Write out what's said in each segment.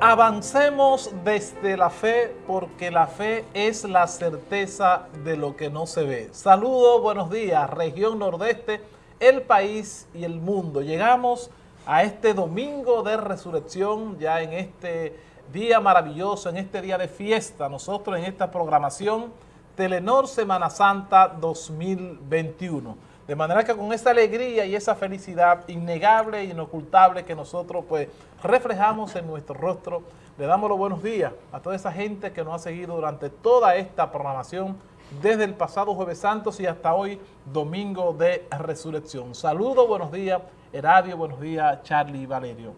Avancemos desde la fe porque la fe es la certeza de lo que no se ve. Saludos, buenos días, región nordeste, el país y el mundo. Llegamos a este domingo de resurrección, ya en este día maravilloso, en este día de fiesta, nosotros en esta programación Telenor Semana Santa 2021. De manera que con esa alegría y esa felicidad innegable e inocultable que nosotros pues reflejamos en nuestro rostro, le damos los buenos días a toda esa gente que nos ha seguido durante toda esta programación desde el pasado Jueves Santos y hasta hoy, Domingo de Resurrección. Saludos, buenos días, Heradio, buenos días, Charlie y Valerio.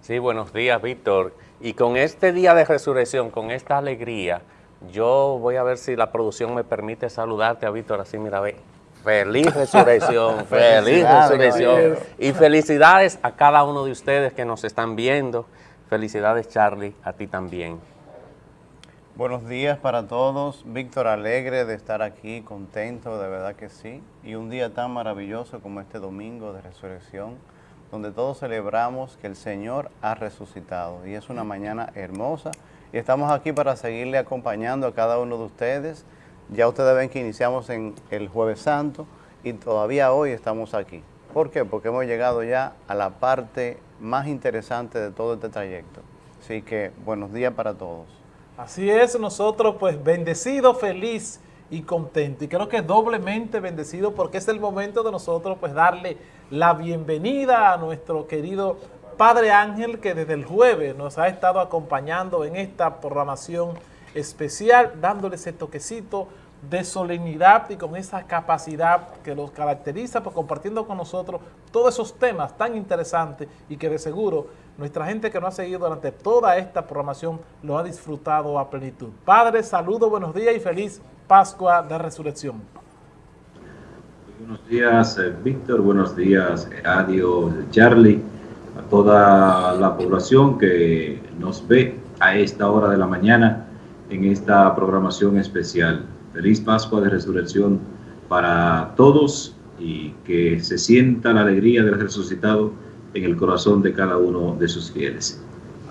Sí, buenos días, Víctor. Y con este día de resurrección, con esta alegría, yo voy a ver si la producción me permite saludarte a Víctor, así mira, ve. Feliz resurrección, feliz resurrección. Y felicidades a cada uno de ustedes que nos están viendo. Felicidades, Charlie, a ti también. Buenos días para todos. Víctor, alegre de estar aquí, contento, de verdad que sí. Y un día tan maravilloso como este domingo de resurrección, donde todos celebramos que el Señor ha resucitado. Y es una mañana hermosa. Y estamos aquí para seguirle acompañando a cada uno de ustedes ya ustedes ven que iniciamos en el Jueves Santo y todavía hoy estamos aquí. ¿Por qué? Porque hemos llegado ya a la parte más interesante de todo este trayecto. Así que buenos días para todos. Así es, nosotros pues bendecidos, feliz y contento. Y creo que doblemente bendecido porque es el momento de nosotros pues darle la bienvenida a nuestro querido Padre Ángel que desde el jueves nos ha estado acompañando en esta programación especial, dándole ese toquecito de solemnidad y con esa capacidad que los caracteriza, pues compartiendo con nosotros todos esos temas tan interesantes y que de seguro nuestra gente que nos ha seguido durante toda esta programación lo ha disfrutado a plenitud. Padre, saludo, buenos días y feliz Pascua de Resurrección. Buenos días, eh, Víctor, buenos días, adiós Charlie, a toda la población que nos ve a esta hora de la mañana en esta programación especial. Feliz Pascua de Resurrección para todos y que se sienta la alegría del resucitado en el corazón de cada uno de sus fieles.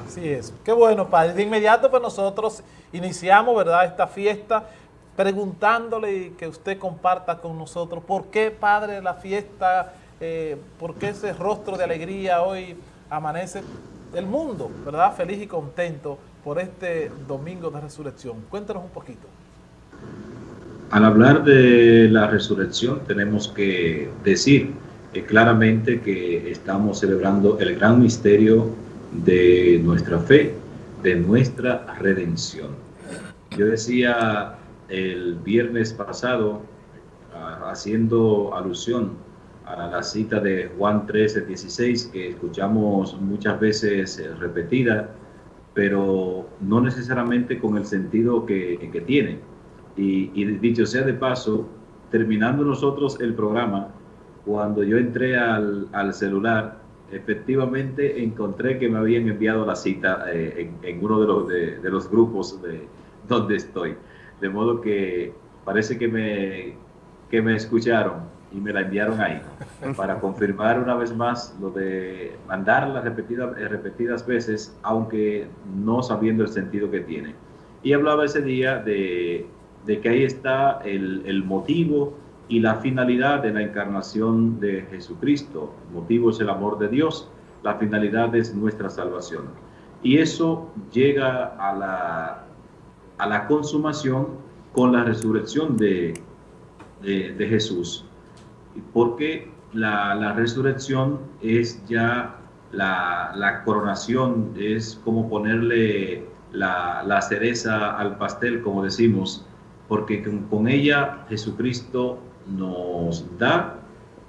Así es. Qué bueno, Padre. De inmediato, pues nosotros iniciamos, ¿verdad?, esta fiesta preguntándole y que usted comparta con nosotros por qué, Padre, la fiesta, eh, por qué ese rostro de alegría hoy amanece el mundo, ¿verdad?, feliz y contento por este domingo de resurrección. Cuéntanos un poquito. Al hablar de la resurrección tenemos que decir claramente que estamos celebrando el gran misterio de nuestra fe, de nuestra redención. Yo decía el viernes pasado, haciendo alusión a la cita de Juan 13, 16, que escuchamos muchas veces eh, repetida, pero no necesariamente con el sentido que tiene. Y, y, dicho sea de paso, terminando nosotros el programa, cuando yo entré al, al celular, efectivamente encontré que me habían enviado la cita eh, en, en, uno de los, de, de los grupos de donde estoy. De modo que parece que me, que me escucharon y me la enviaron ahí para confirmar una vez más lo de mandarla repetidas, eh, repetidas veces, aunque no sabiendo el sentido que tiene. Y hablaba ese día de, de que ahí está el, el, motivo y la finalidad de la encarnación de Jesucristo. El motivo es el amor de Dios, la finalidad es nuestra salvación. Y eso llega a la, a la consumación con la resurrección de, de, de Jesús porque la, la resurrección es ya la, la, coronación, es como ponerle la, la, cereza al pastel, como decimos, porque con, ella Jesucristo nos da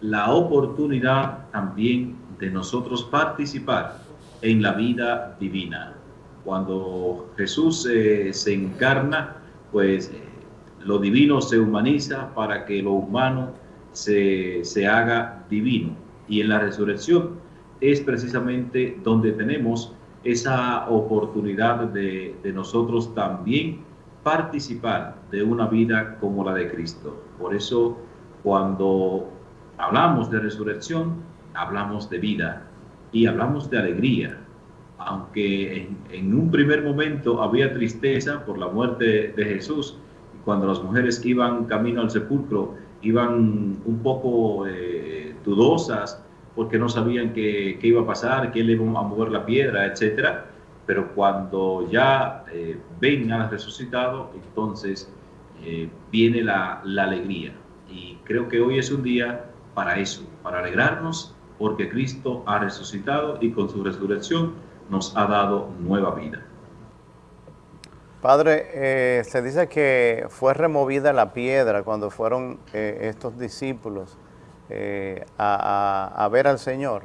la oportunidad también de nosotros participar en la vida divina. Cuando Jesús eh, se encarna, pues eh, lo divino se humaniza para que lo humano se, se haga divino. Y en la resurrección es precisamente donde tenemos esa oportunidad de, de, nosotros también participar de una vida como la de Cristo. Por eso cuando hablamos de resurrección, hablamos de vida y hablamos de alegría. aunque en, un primer momento había tristeza por la muerte de Jesús, cuando las mujeres iban camino al sepulcro, iban un poco eh, dudosas porque no sabían qué, iba a pasar, quién le iba a mover la piedra, etcétera. Pero cuando ya eh, ven al resucitado, entonces eh, viene la, alegría. Y creo que hoy es un día para eso, para alegrarnos porque Cristo ha resucitado y con su resurrección nos ha dado nueva vida. Padre, eh, se dice que fue removida la piedra cuando fueron eh, estos discípulos eh, a, ver al Señor.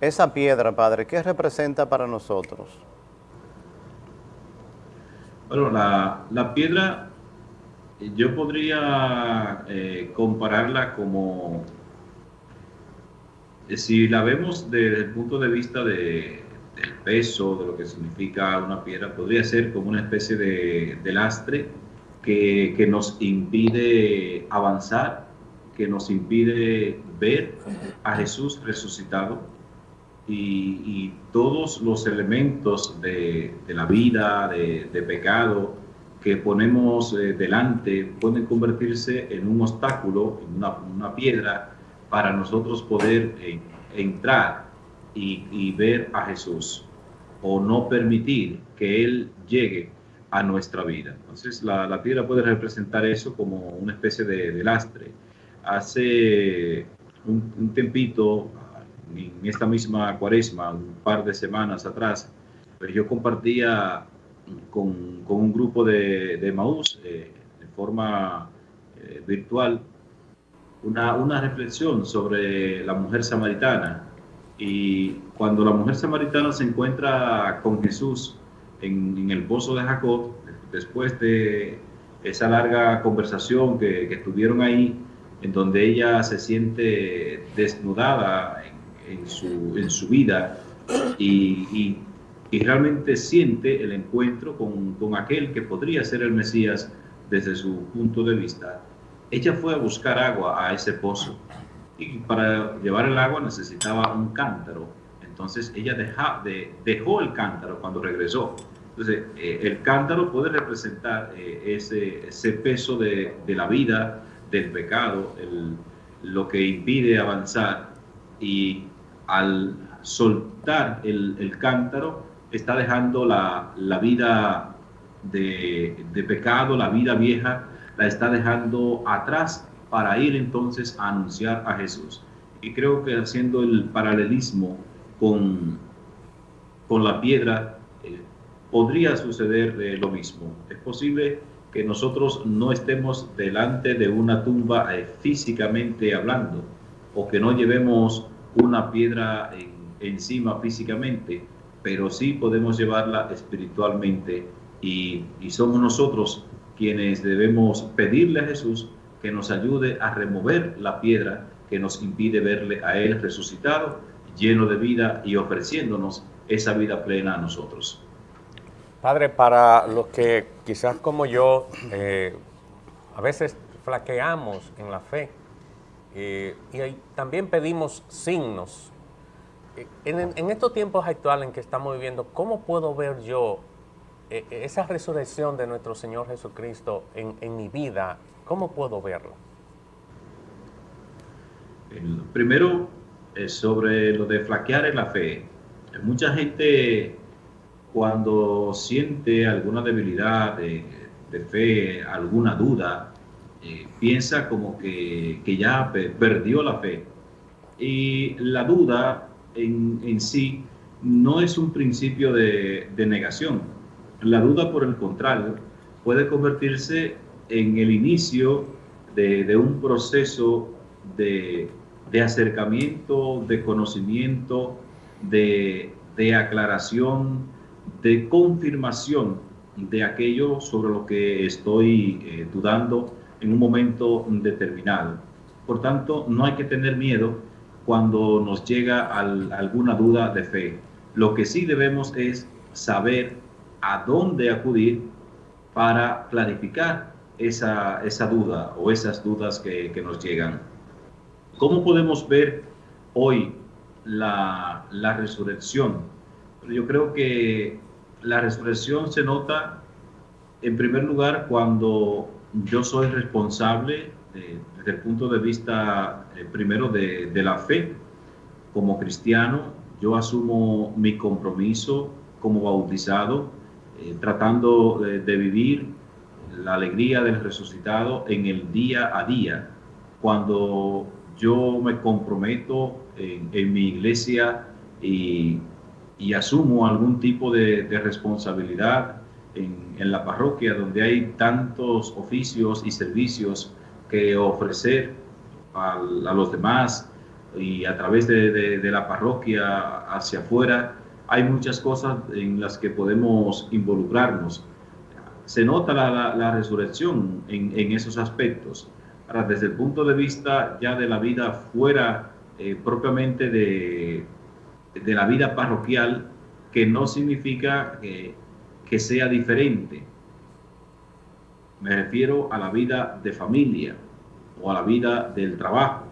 Esa piedra, Padre, ¿qué representa para nosotros? Bueno, la, piedra yo podría compararla como, si la vemos desde el punto de vista de, del peso, de lo que significa una piedra, podría ser como una especie de, lastre que, que, nos impide avanzar, que nos impide ver a Jesús resucitado y, todos los elementos de, de la vida, de, de, pecado que ponemos eh, delante pueden convertirse en un obstáculo, en una, una piedra para nosotros poder eh, entrar y, ver a Jesús o no permitir que Él llegue a nuestra vida. Entonces la, la piedra puede representar eso como una especie de, lastre. Hace un, un, tempito, en esta misma cuaresma, un par de semanas atrás, pues yo compartía con, con un grupo de, de Maús eh, de forma eh, virtual una, una reflexión sobre la mujer samaritana. Y cuando la mujer samaritana se encuentra con Jesús en, el pozo de Jacob, después de esa larga conversación que, que tuvieron ahí, en donde ella se siente desnudada en, su, en su, vida y, y, y, realmente siente el encuentro con, con aquel que podría ser el Mesías desde su punto de vista, ella fue a buscar agua a ese pozo y para llevar el agua necesitaba un cántaro. Entonces ella deja, de, dejó el cántaro cuando regresó. Entonces eh, el cántaro puede representar eh, ese, ese, peso de, de, la vida, del pecado, el, lo que impide avanzar y al soltar el, el cántaro está dejando la, la vida de, de pecado, la vida vieja, la está dejando atrás para ir entonces a anunciar a Jesús. Y creo que haciendo el paralelismo con, con la piedra, eh, podría suceder eh, lo mismo. Es posible que nosotros no estemos delante de una tumba eh, físicamente hablando, o que no llevemos una piedra encima físicamente, pero sí podemos llevarla espiritualmente y, y somos nosotros quienes debemos pedirle a Jesús que nos ayude a remover la piedra que nos impide verle a Él resucitado, lleno de vida y ofreciéndonos esa vida plena a nosotros. Padre, para los que quizás como yo eh, a veces flaqueamos en la fe eh, y también pedimos signos, eh, en, estos tiempos actuales en que estamos viviendo, ¿cómo puedo ver yo esa resurrección de nuestro Señor Jesucristo en, en mi vida ¿Cómo puedo verlo? Primero, sobre lo de flaquear en la fe. Mucha gente cuando siente alguna debilidad de, fe, alguna duda, eh, piensa como que, ya perdió la fe. Y la duda en, sí no es un principio de, de negación. La duda, por el contrario, puede convertirse en el inicio de, un proceso de, acercamiento, de conocimiento, de, aclaración, de confirmación de aquello sobre lo que estoy eh, dudando en un momento determinado. Por tanto, no hay que tener miedo cuando nos llega alguna duda de fe. Lo que sí debemos es saber a dónde acudir para clarificar esa, esa duda o esas dudas que, nos llegan. ¿Cómo podemos ver hoy la, resurrección? yo creo que la resurrección se nota en primer lugar cuando yo soy responsable eh, desde el punto de vista eh, primero de, la fe. Como cristiano, yo asumo mi compromiso como bautizado, eh, tratando de, vivir la alegría del resucitado en el día a día. Cuando yo me comprometo en, mi iglesia y, asumo algún tipo de, responsabilidad en, en, la parroquia donde hay tantos oficios y servicios que ofrecer a, los demás y a través de, la parroquia hacia afuera, hay muchas cosas en las que podemos involucrarnos. Se nota la, resurrección en, esos aspectos. Ahora, desde el punto de vista ya de la vida fuera eh, propiamente de, de, la vida parroquial, que no significa que, que sea diferente. Me refiero a la vida de familia o a la vida del trabajo.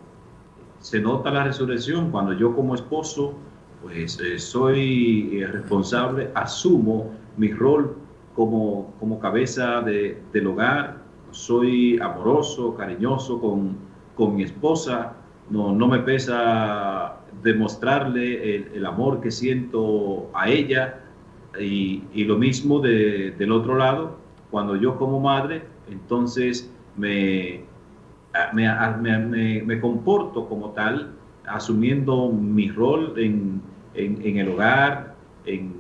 Se nota la resurrección cuando yo como esposo pues eh, soy eh, responsable, asumo mi rol como, como cabeza de, del hogar, soy amoroso, cariñoso con, con mi esposa, no, no me pesa demostrarle el, amor que siento a ella y, y lo mismo de, del otro lado, cuando yo como madre, entonces me, me, me, comporto como tal, asumiendo mi rol en, en, el hogar, en,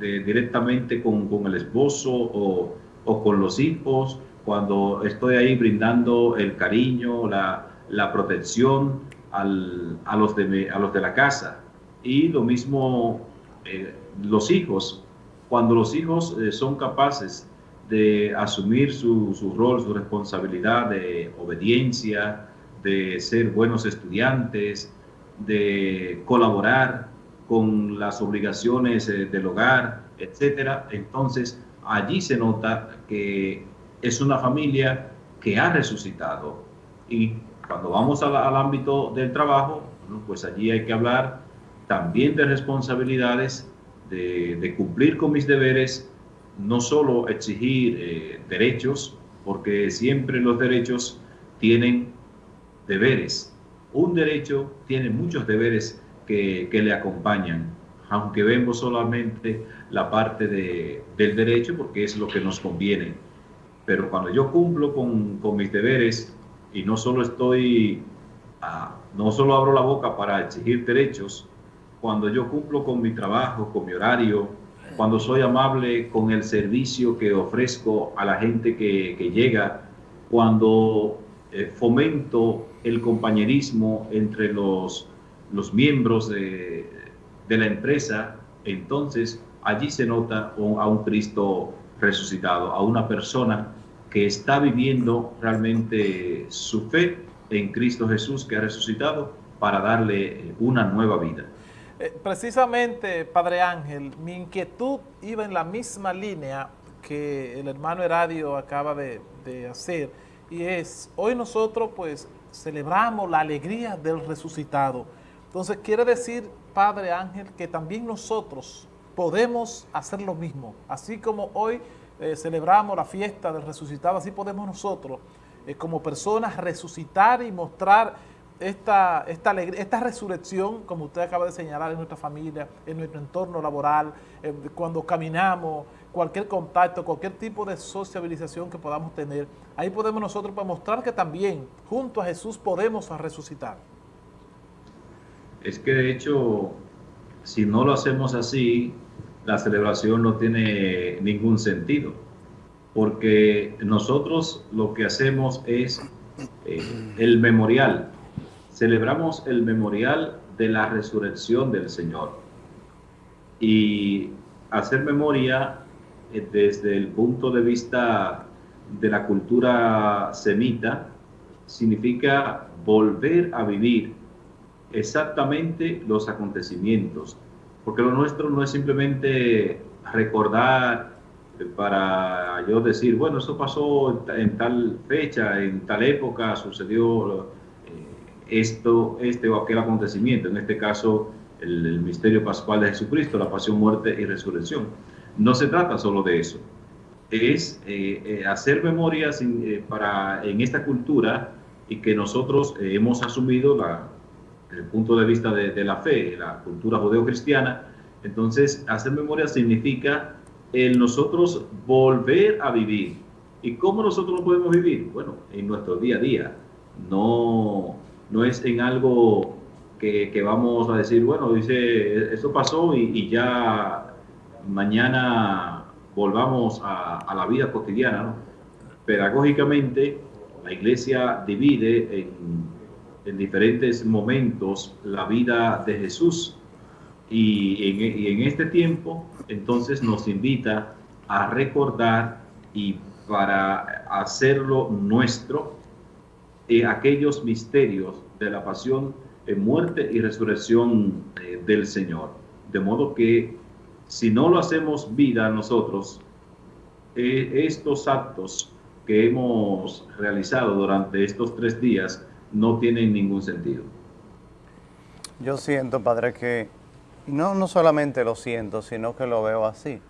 directamente con, con, el esposo o, o, con los hijos, cuando estoy ahí brindando el cariño, la, la protección al, a, los de, a los de la casa. Y lo mismo eh, los hijos, cuando los hijos eh, son capaces de asumir su, su, rol, su responsabilidad de obediencia, de ser buenos estudiantes, de colaborar con las obligaciones eh, del hogar, etcétera. Entonces, allí se nota que es una familia que ha resucitado. Y cuando vamos al, al ámbito del trabajo, pues allí hay que hablar también de responsabilidades, de, de cumplir con mis deberes, no solo exigir eh, derechos, porque siempre los derechos tienen deberes. Un derecho tiene muchos deberes que, le acompañan, aunque vemos solamente la parte del derecho porque es lo que nos conviene. Pero cuando yo cumplo con, mis deberes y no solo estoy, ah, no solo abro la boca para exigir derechos, cuando yo cumplo con mi trabajo, con mi horario, cuando soy amable con el servicio que ofrezco a la gente que, llega, cuando eh, fomento el compañerismo entre los, los miembros de, la empresa, entonces allí se nota a un Cristo resucitado, a una persona que está viviendo realmente su fe en Cristo Jesús que ha resucitado para darle una nueva vida. Eh, precisamente, Padre Ángel, mi inquietud iba en la misma línea que el hermano Heradio acaba de, hacer, y es, hoy nosotros pues celebramos la alegría del resucitado. Entonces quiere decir, Padre Ángel, que también nosotros podemos hacer lo mismo. Así como hoy eh, celebramos la fiesta del resucitado, así podemos nosotros, eh, como personas, resucitar y mostrar esta, esta, esta resurrección, como usted acaba de señalar, en nuestra familia, en nuestro entorno laboral, cuando caminamos, cualquier contacto, cualquier tipo de sociabilización que podamos tener, ahí podemos nosotros mostrar que también junto a Jesús podemos resucitar. Es que de hecho, si no lo hacemos así, la celebración no tiene ningún sentido, porque nosotros lo que hacemos es eh, el memorial, celebramos el memorial de la resurrección del Señor. Y hacer memoria eh, desde el punto de vista de la cultura semita significa volver a vivir exactamente los acontecimientos, porque lo nuestro no es simplemente recordar para yo decir, bueno, esto pasó en tal fecha, en tal época, sucedió esto, este o aquel acontecimiento. En este caso, el, misterio pascual de Jesucristo, la pasión, muerte y resurrección. No se trata solo de eso, es eh, eh, hacer memorias para, en esta cultura y que nosotros hemos asumido la, el punto de vista de, de la fe, la cultura judeo-cristiana. Entonces, hacer memoria significa el nosotros volver a vivir. ¿Y cómo nosotros lo podemos vivir? Bueno, en nuestro día a día. No, no es en algo que, vamos a decir, bueno, dice, esto pasó y, ya mañana volvamos a, la vida cotidiana. Pedagógicamente, la iglesia divide en, en, diferentes momentos la vida de Jesús y en este tiempo entonces nos invita a recordar y para hacerlo nuestro eh, aquellos misterios de la pasión, eh, muerte y resurrección eh, del Señor. De modo que si no lo hacemos vida nosotros, estos actos que hemos realizado durante estos tres días no tienen ningún sentido. Yo siento, Padre, que no, no solamente lo siento, sino que lo veo así.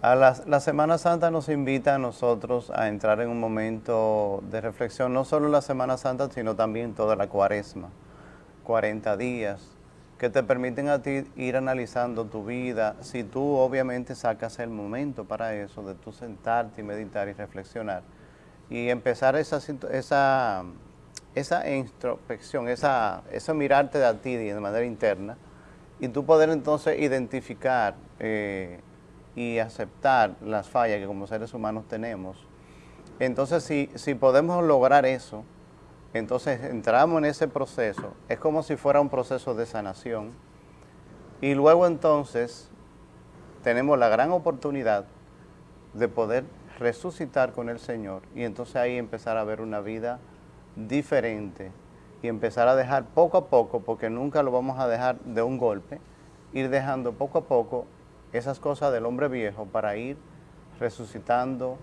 A la, Semana Santa nos invita a nosotros a entrar en un momento de reflexión, no solo la Semana Santa, sino también toda la cuaresma, 40 días, que te permiten a ti ir analizando tu vida, si tú obviamente sacas el momento para eso, de tú sentarte y meditar y reflexionar, y empezar esa, esa, esa introspección, esa, eso mirarte a ti de manera interna, y tú poder entonces identificar eh, y aceptar las fallas que como seres humanos tenemos. Entonces, si, si podemos lograr eso, entonces entramos en ese proceso, es como si fuera un proceso de sanación, y luego entonces tenemos la gran oportunidad de poder resucitar con el Señor y entonces ahí empezar a ver una vida diferente, y empezar a dejar poco a poco, porque nunca lo vamos a dejar de un golpe, ir dejando poco a poco esas cosas del hombre viejo para ir resucitando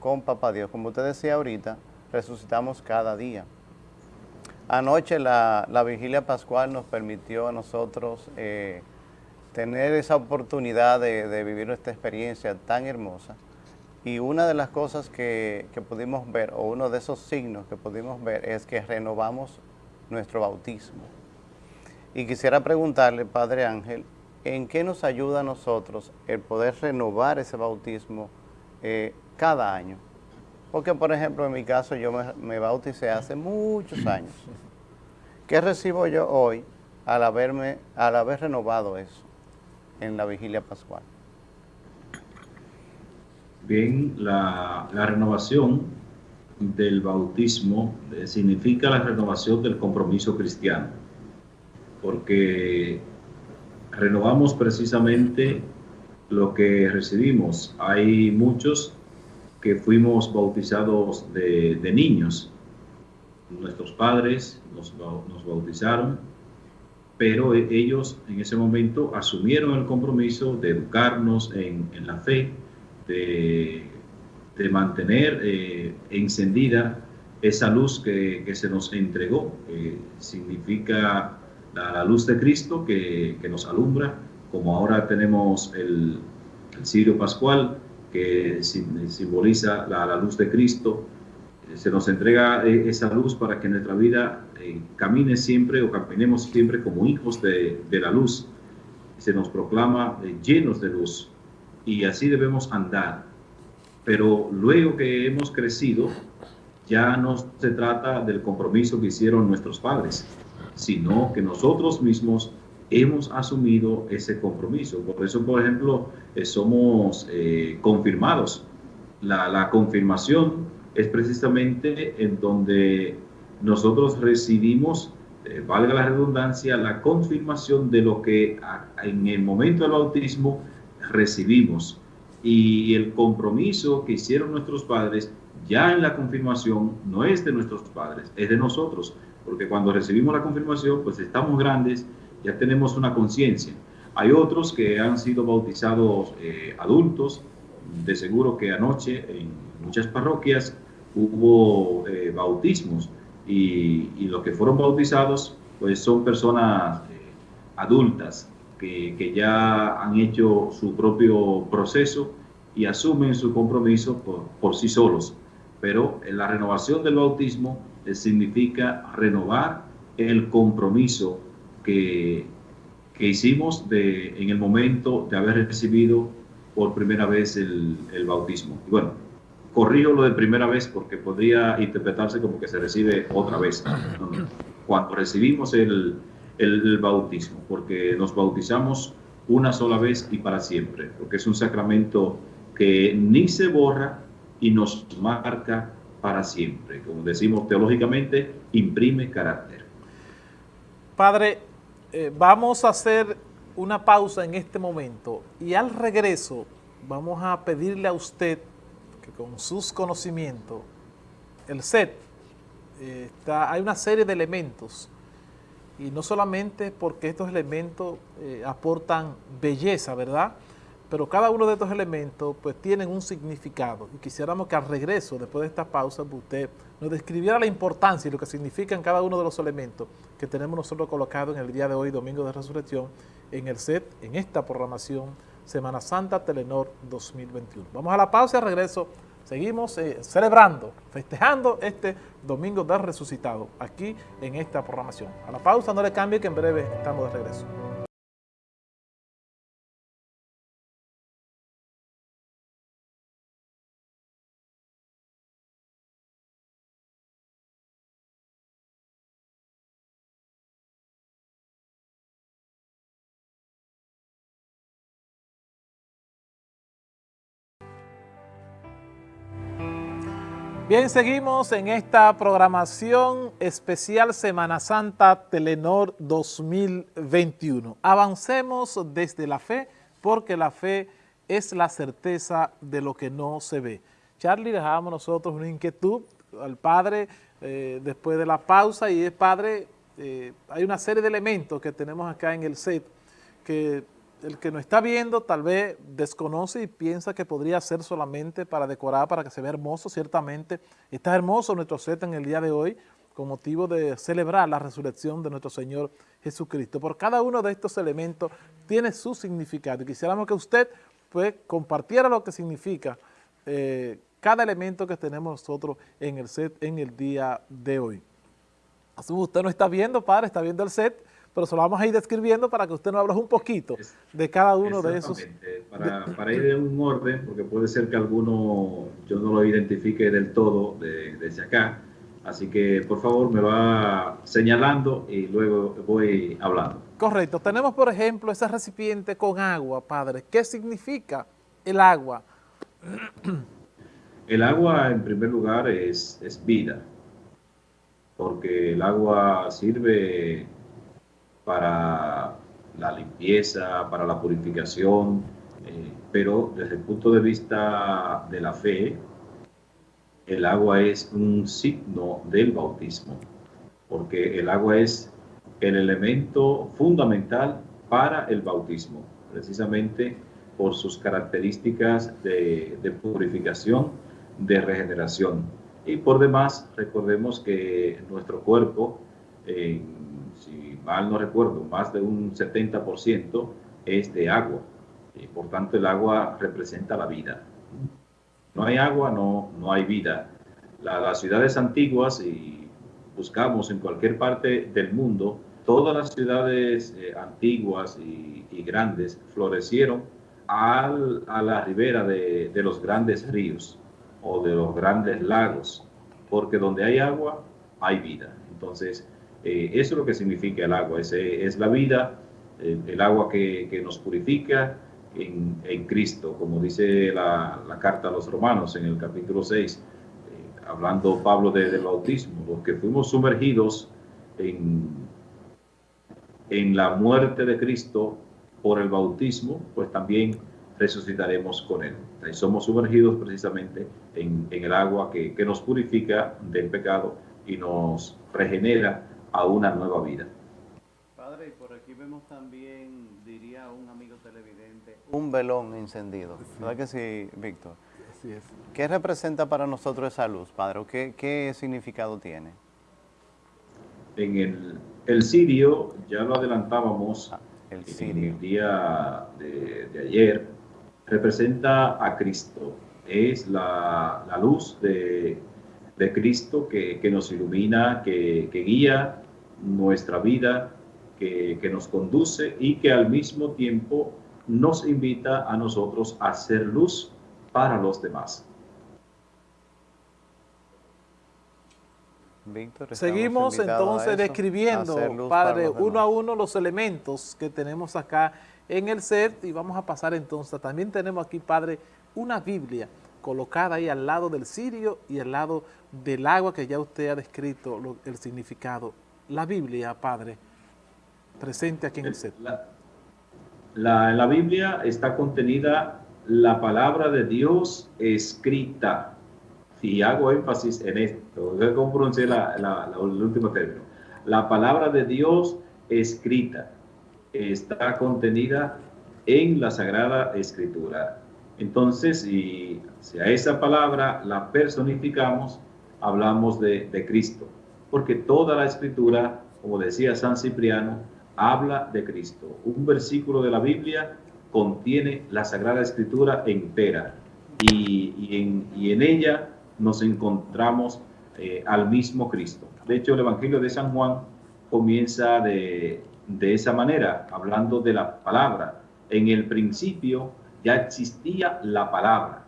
con Papá Dios. Como usted decía ahorita, resucitamos cada día. Anoche la, vigilia pascual nos permitió a nosotros eh, tener esa oportunidad de, de, vivir esta experiencia tan hermosa. Y una de las cosas que, que pudimos ver, o uno de esos signos que pudimos ver, es que renovamos nuestro bautismo. Y quisiera preguntarle, Padre Ángel, ¿en qué nos ayuda a nosotros el poder renovar ese bautismo eh, cada año? Porque, por ejemplo, en mi caso yo me, bauticé hace muchos años. ¿Qué recibo yo hoy al, haberme, al haber renovado eso en la vigilia pascual? Bien, la, la renovación del bautismo eh, significa la renovación del compromiso cristiano, porque renovamos precisamente lo que recibimos. Hay muchos que fuimos bautizados de, niños. Nuestros padres nos, bautizaron, pero e, ellos en ese momento asumieron el compromiso de educarnos en, la fe, de mantener eh, encendida esa luz que, se nos entregó, significa la, luz de Cristo que, nos alumbra, como ahora tenemos el, el cirio pascual que simboliza la, luz de Cristo, se nos entrega eh, esa luz para que nuestra vida eh, camine siempre o caminemos siempre como hijos de, de la luz. Se nos proclama llenos de luz y así debemos andar. Pero luego que hemos crecido, ya no se trata del compromiso que hicieron nuestros padres, sino que nosotros mismos hemos asumido ese compromiso. Por eso, por ejemplo, eh, somos eh, confirmados. La, confirmación es precisamente en donde nosotros recibimos, eh, valga la redundancia, la confirmación de lo que en el momento del bautismo recibimos y el compromiso que hicieron nuestros padres ya en la confirmación no es de nuestros padres, es de nosotros, porque cuando recibimos la confirmación, pues estamos grandes, ya tenemos una conciencia. Hay otros que han sido bautizados eh, adultos, de seguro que anoche en muchas parroquias hubo eh, bautismos y, los que fueron bautizados pues son personas eh, adultas que, ya han hecho su propio proceso y asumen su compromiso por, sí solos. Pero la renovación del bautismo significa renovar el compromiso que, hicimos de, en el momento de haber recibido por primera vez el, bautismo. Bueno, corrijo lo de primera vez porque podría interpretarse como que se recibe otra vez. Cuando recibimos el, el, bautismo, porque nos bautizamos una sola vez y para siempre, porque es un sacramento que ni se borra y nos marca para siempre. Como decimos teológicamente, imprime carácter. Padre, eh, vamos a hacer una pausa en este momento y al regreso vamos a pedirle a usted que con sus conocimientos, el set, eh, hay una serie de elementos y no solamente porque estos elementos eh, aportan belleza, ¿verdad?, pero cada uno de estos elementos pues tienen un significado y quisiéramos que al regreso, después de esta pausa, pues, usted nos describiera la importancia y lo que significan cada uno de los elementos que tenemos nosotros colocados en el día de hoy, Domingo de Resurrección, en el set, en esta programación Semana Santa Telenor 2021. Vamos a la pausa y al regreso seguimos eh, celebrando, festejando este Domingo de Resucitado aquí en esta programación. A la pausa, no le cambie que en breve estamos de regreso. Bien, seguimos en esta programación especial Semana Santa Telenor 2021. Avancemos desde la fe, porque la fe es la certeza de lo que no se ve. Charlie, dejábamos nosotros una inquietud al padre eh, después de la pausa y es padre, eh, hay una serie de elementos que tenemos acá en el set que el que nos está viendo tal vez desconoce y piensa que podría ser solamente para decorar, para que se vea hermoso, ciertamente está hermoso nuestro set en el día de hoy con motivo de celebrar la resurrección de nuestro Señor Jesucristo. Por cada uno de estos elementos tiene su significado y quisiéramos que usted pues, compartiera lo que significa eh, cada elemento que tenemos nosotros en el set en el día de hoy. Usted no está viendo, padre, está viendo el set, pero se lo vamos a ir describiendo para que usted nos hable un poquito de cada uno de esos. Para, para, ir en un orden, porque puede ser que alguno yo no lo identifique del todo desde acá, así que por favor me va señalando y luego voy hablando. Correcto, tenemos por ejemplo ese recipiente con agua, padre. ¿Qué significa el agua? El agua en primer lugar es, es vida, porque el agua sirve para la limpieza, para la purificación, eh, pero desde el punto de vista de la fe, el agua es un signo del bautismo, porque el agua es el elemento fundamental para el bautismo, precisamente por sus características de, purificación, de regeneración. Y por demás, recordemos que nuestro cuerpo, en si mal no recuerdo, más de un 70% es de agua. Y por tanto, el agua representa la vida. No hay agua, no, no hay vida. las ciudades antiguas, y buscamos en cualquier parte del mundo, todas las ciudades eh, antiguas y, grandes florecieron a la ribera de, de los grandes ríos o de los grandes lagos, porque donde hay agua, hay vida. Entonces, eh, eso es lo que significa el agua, es, es la vida, el agua que, nos purifica en, Cristo, como dice la, carta a los romanos en el capítulo 6, eh, hablando Pablo del bautismo, los que fuimos sumergidos en, en la muerte de Cristo por el bautismo, pues también resucitaremos con Él. Y somos sumergidos precisamente en, el agua que, que, nos purifica del pecado y nos regenera a una nueva vida. Padre, y por aquí vemos también, diría un amigo televidente, un velón encendido. ¿Verdad que sí, Víctor? Así es. ¿Qué representa para nosotros esa luz, Padre? ¿Qué, qué significado tiene? En el, el cirio, ya lo adelantábamos Ah, el en cirio. el día de, de ayer, representa a Cristo. Es la, la luz de, de Cristo que, que nos ilumina, que, que guía nuestra vida, que, que nos conduce y que al mismo tiempo nos invita a nosotros a ser luz para los demás. Víctor, Seguimos entonces describiendo, para Padre, los uno a uno los elementos que tenemos acá en el set y vamos a pasar entonces. También tenemos aquí, Padre, una Biblia colocada ahí al lado del cirio y al lado del agua que ya usted ha descrito lo- el significado. La Biblia, Padre, presente aquí en el set. La, en la Biblia está contenida la palabra de Dios escrita. Y hago énfasis en esto. Cómo pronunciar la, la- la- el último término. La palabra de Dios escrita está contenida en la Sagrada Escritura. Entonces, si, si a esa palabra la personificamos, hablamos de, de Cristo. Porque toda la Escritura, como decía San Cipriano, habla de Cristo. Un versículo de la Biblia contiene la Sagrada Escritura entera y, y en, y en ella nos encontramos eh, al mismo Cristo. De hecho, el Evangelio de San Juan comienza de, de esa manera, hablando de la palabra. En el principio ya existía la palabra.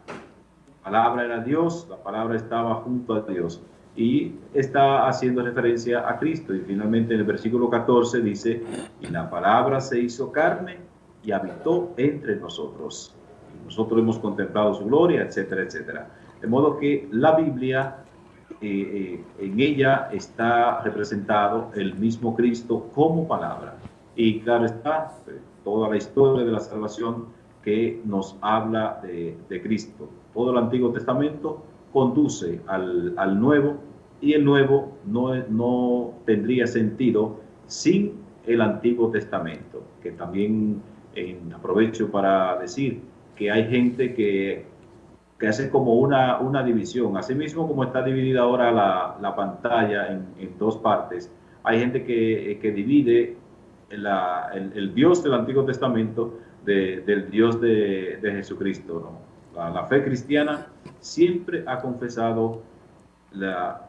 La palabra era Dios, la palabra estaba junto a Dios y está haciendo referencia a Cristo. Y finalmente en el versículo 14 dice, y la palabra se hizo carne y habitó entre nosotros. Y nosotros hemos contemplado su gloria, etcétera, etcétera. De modo que la Biblia, eh, eh, en ella está representado el mismo Cristo como palabra. Y claro está, eh, toda la historia de la salvación que nos habla de, de Cristo. Todo el Antiguo Testamento conduce al, al Nuevo y el Nuevo no, no tendría sentido sin el Antiguo Testamento, que también eh, aprovecho para decir que hay gente que, que hace como una, una división, asimismo como está dividida ahora la, la pantalla en, en, dos partes, hay gente que, que divide el, el, Dios del Antiguo Testamento de, del Dios de, de Jesucristo. La, fe cristiana siempre ha confesado la,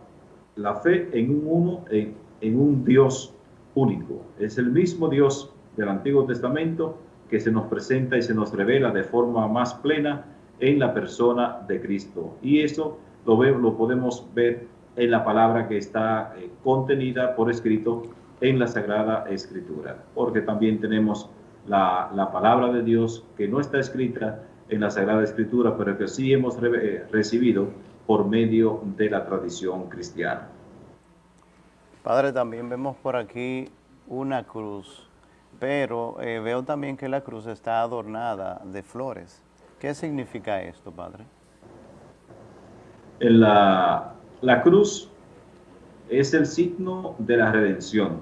la fe en un uno, en, en un Dios único. Es el mismo Dios del Antiguo Testamento que se nos presenta y se nos revela de forma más plena en la persona de Cristo. Y eso lo, ve, lo podemos ver en la palabra que está eh, contenida por escrito en la Sagrada Escritura, porque también tenemos la, la, palabra de Dios que no está escrita en la Sagrada Escritura, pero que sí hemos re, eh, recibido por medio de la tradición cristiana. Padre, también vemos por aquí una cruz, pero eh, veo también que la cruz está adornada de flores. ¿Qué significa esto, Padre? La, la cruz es el signo de la redención.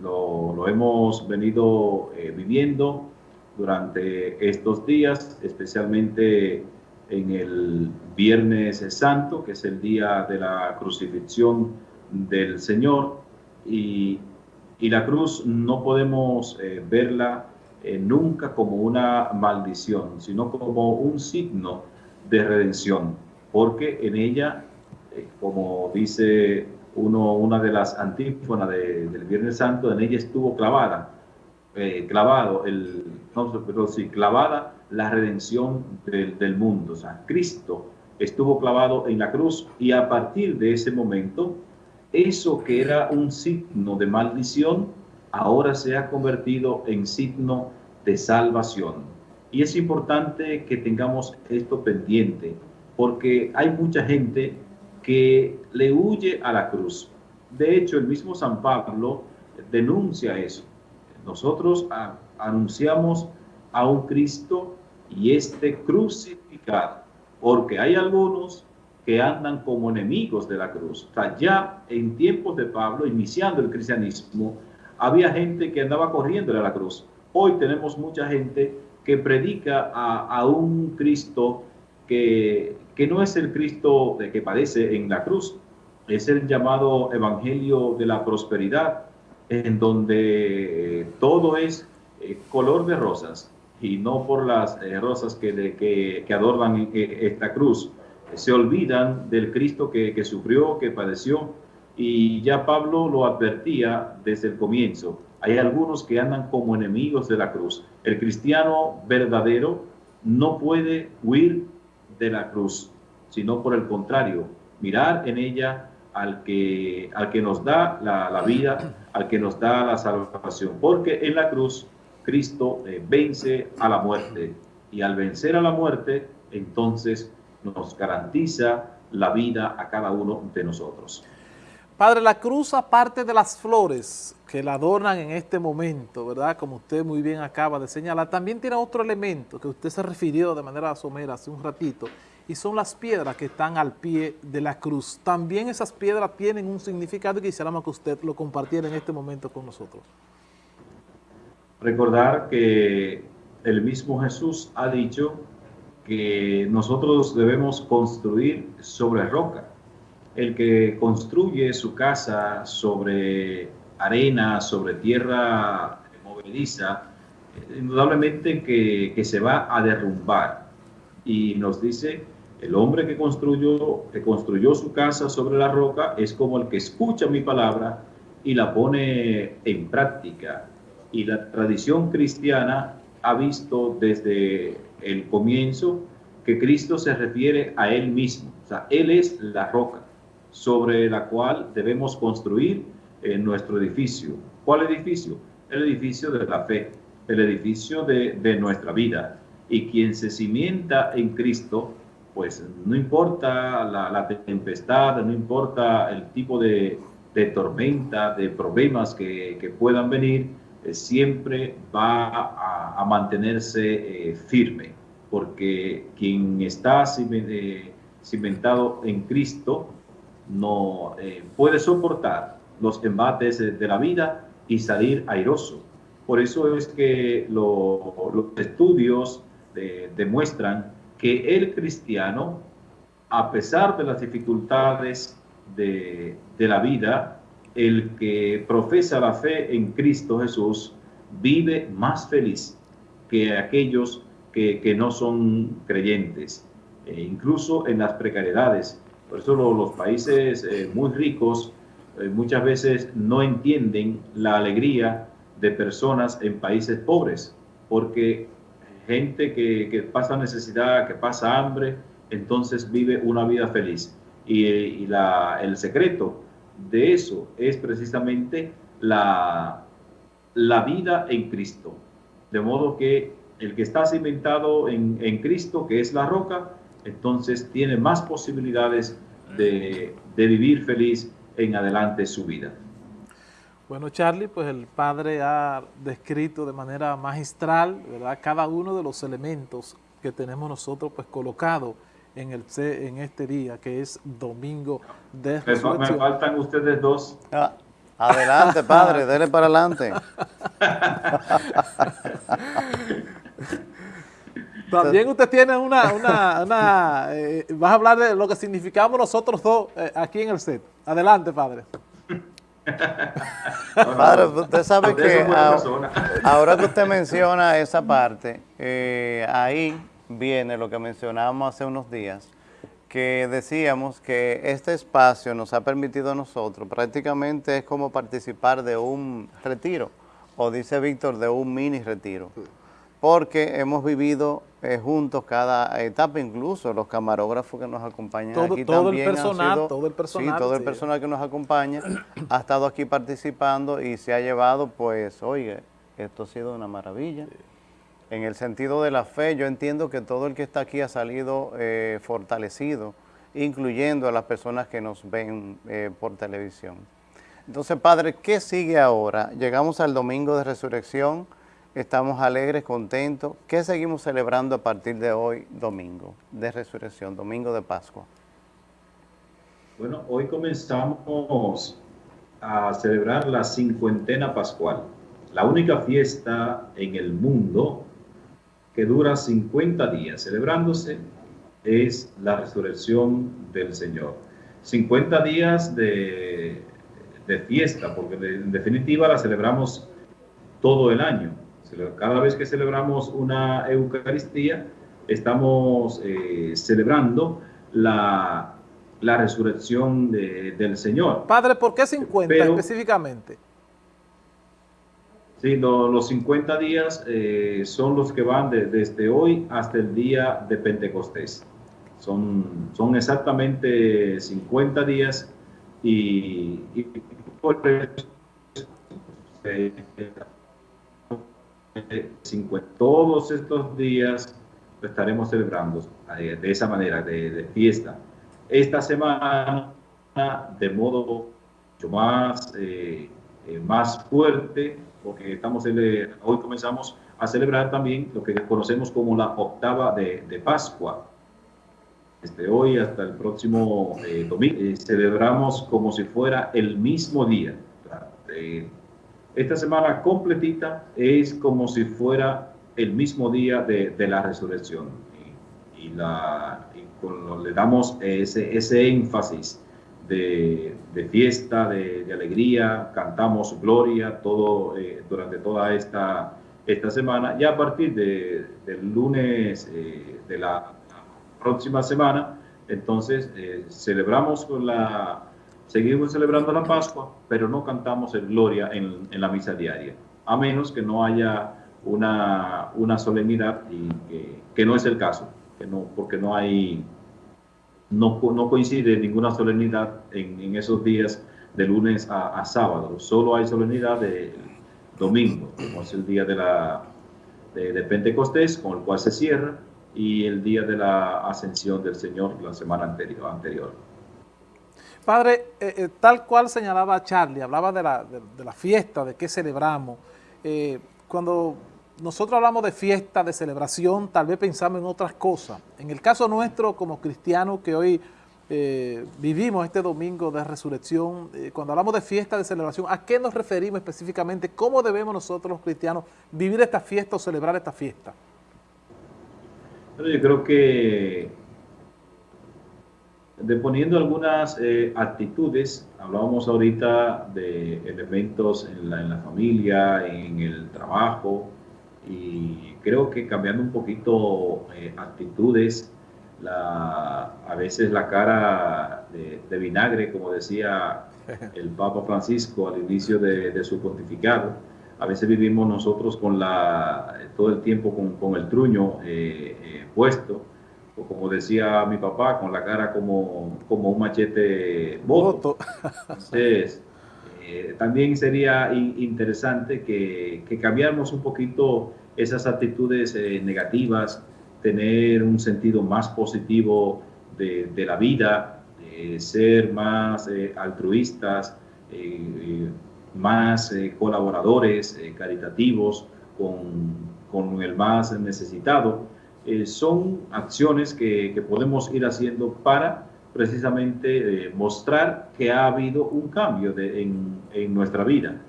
Lo, lo hemos venido eh, viviendo durante estos días, especialmente en el Viernes Santo, que es el día de la crucifixión del Señor. Y, y la cruz no podemos eh, verla eh, nunca como una maldición, sino como un signo de redención, porque en ella, eh, como dice uno, una de las antífonas de, del Viernes Santo, en ella estuvo clavada, eh, clavado, el, no, pero clavada la redención del, del, mundo. O sea, Cristo estuvo clavado en la cruz y a partir de ese momento, eso que era un signo de maldición, ahora se ha convertido en signo de salvación. Y es importante que tengamos esto pendiente, porque hay mucha gente que le huye a la cruz. De hecho, el mismo San Pablo denuncia eso. Nosotros anunciamos a un Cristo y este crucificado, porque hay algunos que andan como enemigos de la cruz. O sea, ya en tiempos de Pablo, iniciando el cristianismo, había gente que andaba corriendo a la cruz. Hoy tenemos mucha gente que predica a, a un Cristo que, que no es el Cristo que padece en la cruz, es el llamado Evangelio de la Prosperidad, en donde todo es eh, color de rosas y no por las eh, rosas que, que, adornan eh, esta cruz. Se olvidan del Cristo que, que sufrió, que padeció, y ya Pablo lo advertía desde el comienzo. Hay algunos que andan como enemigos de la cruz. El cristiano verdadero no puede huir de la cruz, sino por el contrario, mirar en ella al que, al que nos da la, vida, al que nos da la salvación. Porque en la cruz Cristo eh, vence a la muerte y al vencer a la muerte, entonces nos garantiza la vida a cada uno de nosotros. Padre, la cruz, aparte de las flores que la adornan en este momento, ¿verdad? Como usted muy bien acaba de señalar, también tiene otro elemento que usted se refirió de manera somera hace un ratito, y son las piedras que están al pie de la cruz. También esas piedras tienen un significado y quisiéramos que usted lo compartiera en este momento con nosotros. Recordar que el mismo Jesús ha dicho que nosotros debemos construir sobre roca el que construye su casa sobre arena, sobre tierra movediza, indudablemente que, se va a derrumbar. Y nos dice, el hombre que construyó, que construyó su casa sobre la roca es como el que escucha mi palabra y la pone en práctica. Y la tradición cristiana ha visto desde el comienzo que Cristo se refiere a Él mismo. O sea, Él es la roca sobre la cual debemos construir eh, nuestro edificio. ¿Cuál edificio? El edificio de la fe, el edificio de, nuestra vida. Y quien se cimienta en Cristo, pues no importa la, tempestad, no importa el tipo de, tormenta, de problemas que, puedan venir, eh, siempre va a, mantenerse eh, firme, porque quien está cimentado en Cristo, no eh, puede soportar los embates de la vida y salir airoso. Por eso es que los estudios demuestran que el cristiano, a pesar de las dificultades de, la vida, el que profesa la fe en Cristo Jesús vive más feliz que aquellos que, no son creyentes, e incluso en las precariedades. Por eso los países eh, muy ricos eh, muchas veces no entienden la alegría de personas en países pobres, porque gente que, pasa necesidad, que pasa hambre, entonces vive una vida feliz. Y, el secreto de eso es precisamente la, la vida en Cristo. De modo que el que está cimentado en, en Cristo, que es la roca, entonces tiene más posibilidades de, vivir feliz en adelante su vida. Bueno, Charlie, pues el padre ha descrito de manera magistral, ¿verdad?, cada uno de los elementos que tenemos nosotros pues colocado en, el, en este día, que es Domingo de Resurrección. Me faltan ustedes dos. Ah, adelante, padre, dele para adelante. También usted tiene una, una, una eh, vas a hablar de lo que significamos nosotros dos eh, aquí en el set. Adelante, padre. padre, usted sabe que ahora que usted menciona esa parte, eh, ahí viene lo que mencionábamos hace unos días, que decíamos que este espacio nos ha permitido a nosotros, prácticamente es como participar de un retiro, o dice Víctor, de un mini retiro porque hemos vivido eh, juntos cada etapa, incluso los camarógrafos que nos acompañan aquí todo también el personal, todo el personal, sí, todo el personal que nos acompaña ha estado aquí participando y se ha llevado, pues, oye, esto ha sido una maravilla. En el sentido de la fe, yo entiendo que todo el que está aquí ha salido eh, fortalecido, incluyendo a las personas que nos ven eh, por televisión. Entonces, Padre, ¿qué sigue ahora? Llegamos al Domingo de Resurrección, Estamos alegres, contentos. ¿Qué seguimos celebrando a partir de hoy, domingo de resurrección, domingo de Pascua? Bueno, hoy comenzamos a celebrar la cincuentena pascual, la única fiesta en el mundo que dura 50 días celebrándose es la resurrección del Señor. 50 días de, de fiesta, porque en definitiva la celebramos todo el año. Cada vez que celebramos una Eucaristía, estamos eh, celebrando la, la resurrección del Señor. Padre, ¿por qué 50 específicamente? Sí, los 50 días eh, son los que van desde hoy hasta el día de Pentecostés. Son, son exactamente 50 días y, por eh, todos estos días estaremos celebrando eh, de esa manera, de, fiesta. Esta semana, de modo mucho más, eh, eh, más fuerte, porque estamos hoy comenzamos a celebrar también lo que conocemos como la octava de, de Pascua. Desde hoy hasta el próximo domingo celebramos como si fuera el mismo día. Esta semana completita es como si fuera el mismo día de, la resurrección. Y, la, le damos ese, ese énfasis de, fiesta, de, alegría, cantamos gloria todo, eh, durante toda esta, esta semana. Ya a partir de, del lunes eh, de la próxima semana, entonces eh, celebramos con la, seguimos celebrando la Pascua, pero no cantamos el gloria en, en la misa diaria, a menos que no haya una, una solemnidad y que, no es el caso, que no, porque no hay, no, no coincide ninguna solemnidad en, en esos días de lunes a, sábado, solo hay solemnidad de domingo, como es el día de, la, de, Pentecostés, con el cual se cierra, y el día de la ascensión del Señor la semana anterior. anterior. Padre, eh, eh, tal cual señalaba Charlie, hablaba de la, de, la fiesta, de qué celebramos. Eh, cuando nosotros hablamos de fiesta, de celebración, tal vez pensamos en otras cosas. En el caso nuestro, como cristianos que hoy vivimos este domingo de resurrección, cuando hablamos de fiesta, de celebración, ¿a qué nos referimos específicamente? ¿Cómo debemos nosotros los cristianos vivir esta fiesta o celebrar esta fiesta? yo creo que deponiendo algunas eh, actitudes, hablábamos ahorita de elementos en la, en la familia, en el trabajo, y creo que cambiando un poquito eh, actitudes, la, a veces la cara de, vinagre, como decía el Papa Francisco al inicio de, su pontificado, a veces vivimos nosotros con la, todo el tiempo con, con el truño eh, puesto, o como decía mi papá, con la cara como, como un machete boto. Entonces, eh, también sería interesante que, que, cambiáramos un poquito esas actitudes eh, negativas, tener un sentido más positivo de, de la vida, ser más eh, altruistas, más colaboradores, caritativos con, con, el más necesitado. Son acciones que, podemos ir haciendo para precisamente eh, mostrar que ha habido un cambio de, en, en, nuestra vida.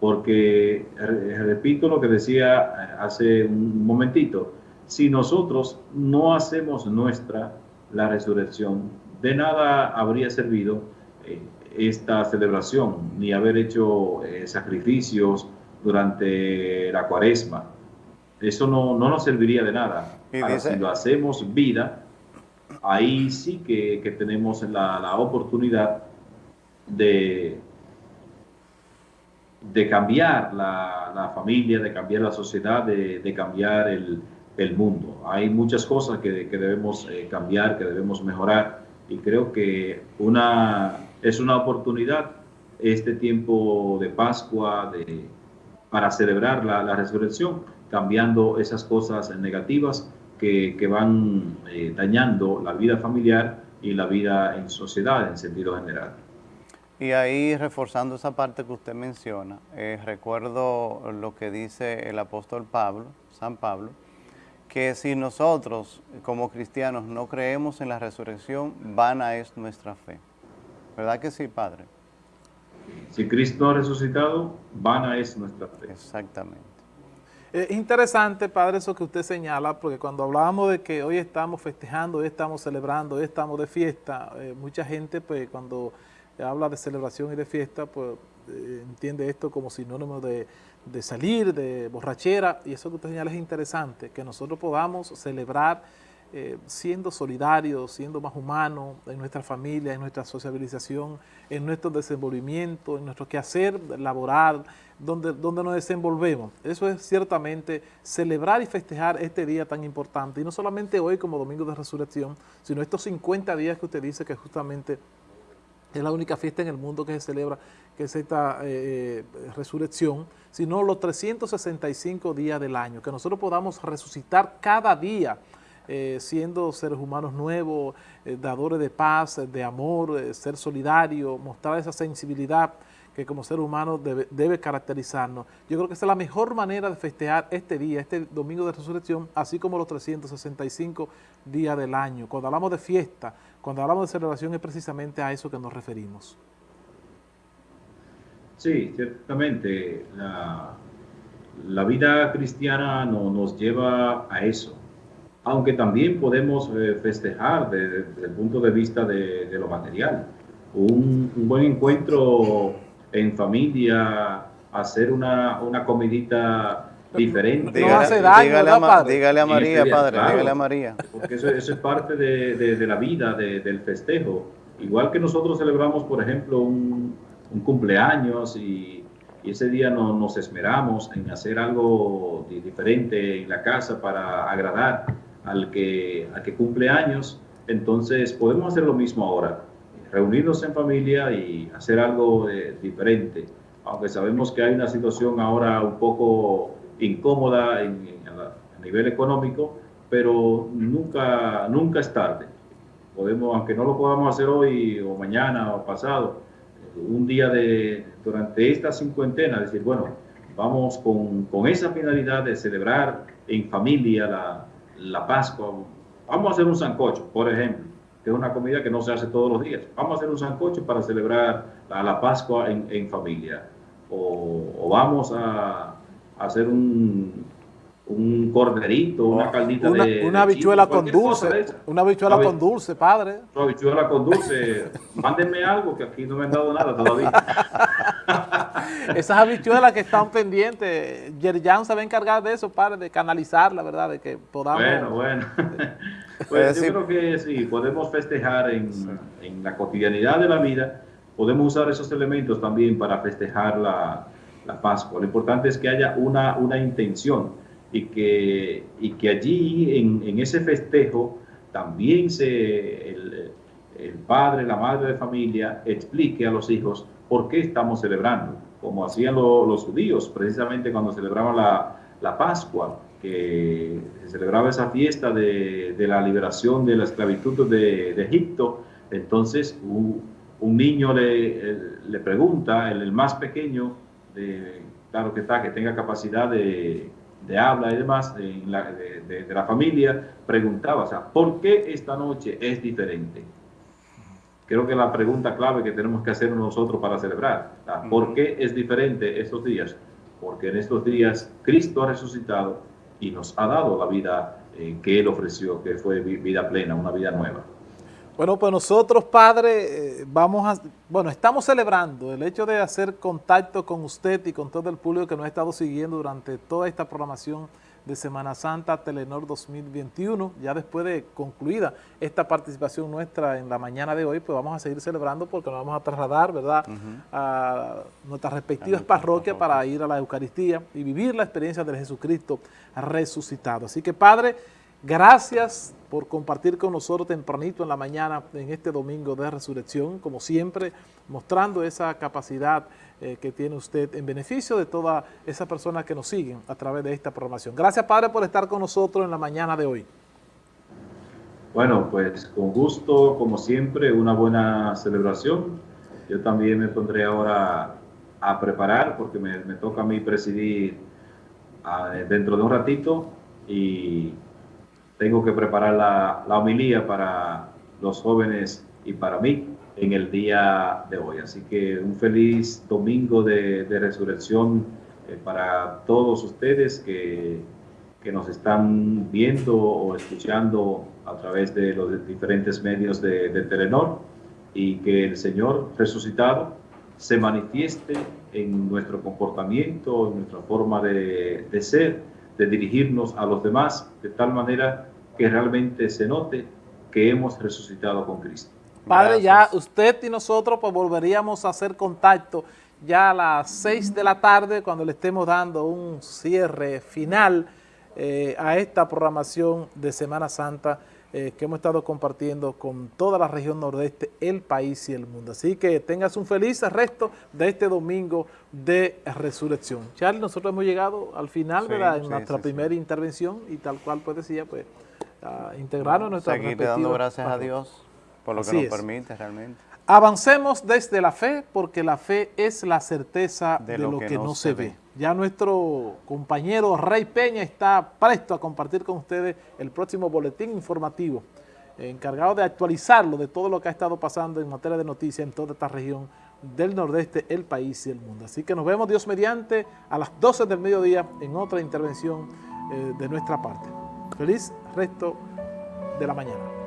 Porque, repito lo que decía eh, hace un momentito, si nosotros no hacemos nuestra la resurrección, de nada habría servido eh, esta celebración, ni haber hecho sacrificios durante la cuaresma. Eso no, no nos serviría de nada. si lo hacemos vida, ahí sí que, tenemos la, oportunidad de, de cambiar la, familia, de cambiar la sociedad, de, cambiar el, mundo. Hay muchas cosas que, debemos eh, cambiar, que debemos mejorar y creo que una, es una oportunidad este tiempo de Pascua de, para celebrar la, la resurrección, cambiando esas cosas negativas que, van eh, dañando la vida familiar y la vida en sociedad en sentido general. Y ahí, reforzando esa parte que usted menciona, eh, recuerdo lo que dice el apóstol Pablo, San Pablo, que si nosotros como cristianos no creemos en la resurrección, vana es nuestra fe. ¿Verdad que sí, Padre? Si Cristo ha resucitado, vana es nuestra fe. Exactamente. Es interesante, Padre, eso que usted señala, porque cuando hablábamos de que hoy estamos festejando, hoy estamos celebrando, hoy estamos de fiesta, eh, mucha gente, pues cuando habla de celebración y de fiesta, pues eh, entiende esto como sinónimo de, de salir, de borrachera, y eso que usted señala es interesante, que nosotros podamos celebrar eh, siendo solidarios, siendo más humanos en nuestra familia, en nuestra sociabilización, en nuestro desenvolvimiento, en nuestro quehacer laboral, donde, donde nos desenvolvemos. Eso es ciertamente celebrar y festejar este día tan importante, y no solamente hoy como Domingo de Resurrección, sino estos 50 días que usted dice que justamente es la única fiesta en el mundo que se celebra, que es esta eh, eh, resurrección, sino los 365 días del año, que nosotros podamos resucitar cada día, eh, siendo seres humanos nuevos, eh, dadores de paz, de amor, eh, ser solidario, mostrar esa sensibilidad que como ser humano debe, caracterizarnos. Yo creo que esa es la mejor manera de festejar este día, este domingo de resurrección, así como los 365 días del año. Cuando hablamos de fiesta, cuando hablamos de celebración, es precisamente a eso que nos referimos. Sí, ciertamente. La, vida cristiana no, nos lleva a eso aunque también podemos eh, festejar desde, el punto de vista de, lo material. Un, buen encuentro en familia, hacer una, una comidita diferente. No hace daño, dígale, a, dígale a María, padre, dígale a María. Porque eso, es parte de, la vida, del festejo. Igual que nosotros celebramos, por ejemplo, un, cumpleaños y, ese día nos esmeramos en hacer algo diferente en la casa para agradar al que, al que cumple años. Entonces podemos hacer lo mismo ahora, reunirnos en familia y hacer algo eh, diferente, aunque sabemos que hay una situación ahora un poco incómoda a nivel económico, pero nunca, nunca es tarde. Podemos, aunque no lo podamos hacer hoy o mañana o pasado, un día de, durante esta cincuentena, decir, bueno, vamos con, con esa finalidad de celebrar en familia la, la Pascua, vamos a hacer un sancocho, por ejemplo, que es una comida que no se hace todos los días. Vamos a hacer un sancocho para celebrar la, Pascua en, familia. O, vamos a, hacer un, un corderito, una caldita de... Una habichuela con dulce, una habichuela con dulce, padre. Una habichuela con dulce. Mándenme algo, que aquí no me han dado nada todavía. Esas habichuelas que están pendientes, Yerjan se va a encargar de eso, padre, de canalizarla, ¿verdad? De que podamos... Bueno, bueno. pues yo creo que sí, podemos festejar en, en la cotidianidad de la vida, podemos usar esos elementos también para festejar la, la Pascua. Lo importante es que haya una, una intención y que, y que allí en, en ese festejo también se, el, el, padre, la madre de familia explique a los hijos por qué estamos celebrando, como hacían los judíos precisamente cuando celebraban la, la, Pascua, que se celebraba esa fiesta de, de la liberación de la esclavitud de, de Egipto. Entonces un, niño le, le pregunta, el, más pequeño, claro que está, que tenga capacidad de de habla y demás de, la, de, la familia, preguntaba, o sea, ¿por qué esta noche es diferente? Creo que la pregunta clave que tenemos que hacer nosotros para celebrar, ¿por qué es diferente estos días? Porque en estos días Cristo ha resucitado y nos ha dado la vida eh, que Él ofreció, que fue vida plena, una vida nueva. Bueno, pues nosotros, Padre, eh, vamos a, bueno, estamos celebrando el hecho de hacer contacto con usted y con todo el público que nos ha estado siguiendo durante toda esta programación de Semana Santa Telenor 2021. Ya después de concluida esta participación nuestra en la mañana de hoy, pues vamos a seguir celebrando porque nos vamos a trasladar, ¿verdad?, a nuestras respectivas parroquias para ir a la Eucaristía y vivir la experiencia de Jesucristo resucitado. Así que, Padre, Gracias por compartir con nosotros tempranito en la mañana en este domingo de resurrección, como siempre, mostrando esa capacidad eh, que tiene usted en beneficio de todas esas personas que nos siguen a través de esta programación. Gracias, Padre, por estar con nosotros en la mañana de hoy. Bueno, pues con gusto, como siempre, una buena celebración. Yo también me pondré ahora a preparar, porque me, toca a mí presidir ah, dentro de un ratito y tengo que preparar la, la homilía para los jóvenes y para mí en el día de hoy. Así que un feliz domingo de, de resurrección eh, para todos ustedes que, que, nos están viendo o escuchando a través de los diferentes medios de, de Telenor. y que el Señor resucitado se manifieste en nuestro comportamiento, en nuestra forma de, de ser, de dirigirnos a los demás, de tal manera que realmente se note que hemos resucitado con Cristo. Padre, ya usted y nosotros pues volveríamos a hacer contacto ya a las 6 de la tarde cuando le estemos dando un cierre final eh, a esta programación de Semana Santa eh, que hemos estado compartiendo con toda la región nordeste, el país y el mundo. Así que tengas un feliz resto de este domingo de resurrección. Charlie, nosotros hemos llegado al final, ¿verdad? En nuestra primera intervención y tal cual pues decía, pues, a integrarnos en nuestra Seguir dando gracias a Dios por lo que nos permite realmente. Avancemos desde la fe, porque la fe es la certeza de, lo, que, no, se ve. Ya nuestro compañero Rey Peña está presto a compartir con ustedes el próximo boletín informativo, encargado de actualizarlo de todo lo que ha estado pasando en materia de noticias en toda esta región del nordeste, el país y el mundo. Así que nos vemos Dios mediante a las 12 del mediodía en otra intervención eh, de nuestra parte. Feliz resto de la mañana.